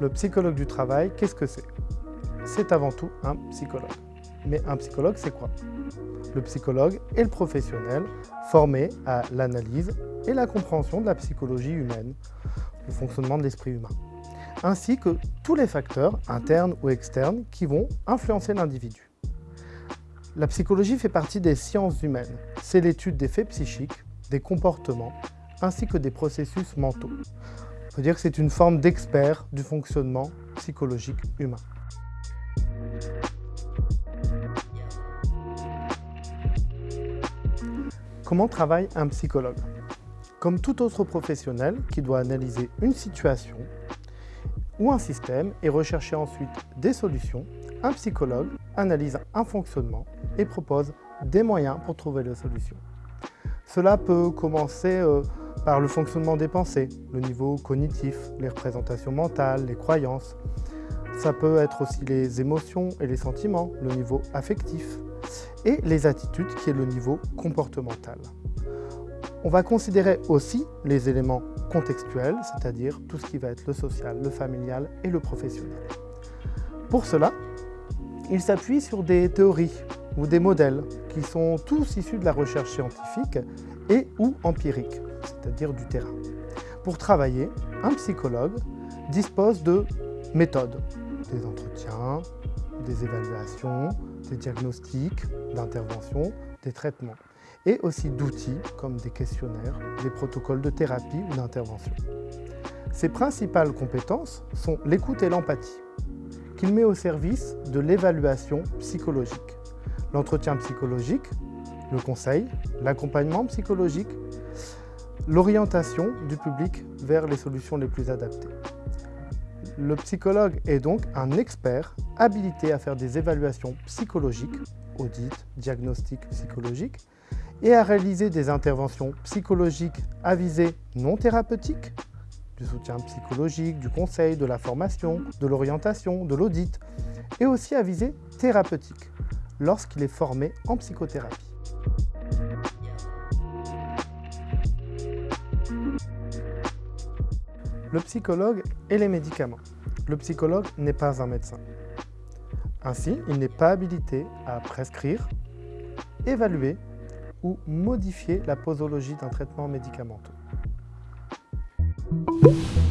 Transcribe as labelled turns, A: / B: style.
A: Le psychologue du travail, qu'est-ce que c'est? C'est avant tout un psychologue. Mais un psychologue, c'est quoi? Le psychologue est le professionnel formé à l'analyse et la compréhension de la psychologie humaine, le fonctionnement de l'esprit humain, ainsi que tous les facteurs, internes ou externes, qui vont influencer l'individu. La psychologie fait partie des sciences humaines. C'est l'étude des faits psychiques, des comportements, ainsi que des processus mentaux. On peut dire que c'est une forme d'expert du fonctionnement psychologique humain. Comment travaille un psychologue? Comme tout autre professionnel qui doit analyser une situation ou un système et rechercher ensuite des solutions, un psychologue analyse un fonctionnement et propose des moyens pour trouver la solution. Cela peut commencer euh, par le fonctionnement des pensées, le niveau cognitif, les représentations mentales, les croyances. Ça peut être aussi les émotions et les sentiments, le niveau affectif, et les attitudes qui est le niveau comportemental. On va considérer aussi les éléments contextuels, c'est-à-dire tout ce qui va être le social, le familial et le professionnel. Pour cela, il s'appuie sur des théories ou des modèles qui sont tous issus de la recherche scientifique et ou empirique, c'est-à-dire du terrain. Pour travailler, un psychologue dispose de méthodes, des entretiens, des évaluations, des diagnostics, d'interventions, des traitements, et aussi d'outils comme des questionnaires, des protocoles de thérapie ou d'intervention. Ses principales compétences sont l'écoute et l'empathie, qu'il met au service de l'évaluation psychologique l'entretien psychologique, le conseil, l'accompagnement psychologique, l'orientation du public vers les solutions les plus adaptées. Le psychologue est donc un expert habilité à faire des évaluations psychologiques, audits, diagnostics psychologiques, et à réaliser des interventions psychologiques à visée non thérapeutique, du soutien psychologique, du conseil, de la formation, de l'orientation, de l'audit, et aussi à visée thérapeutique lorsqu'il est formé en psychothérapie. Le psychologue et les médicaments. Le psychologue n'est pas un médecin. Ainsi, il n'est pas habilité à prescrire, évaluer ou modifier la posologie d'un traitement médicamenteux. Thank you.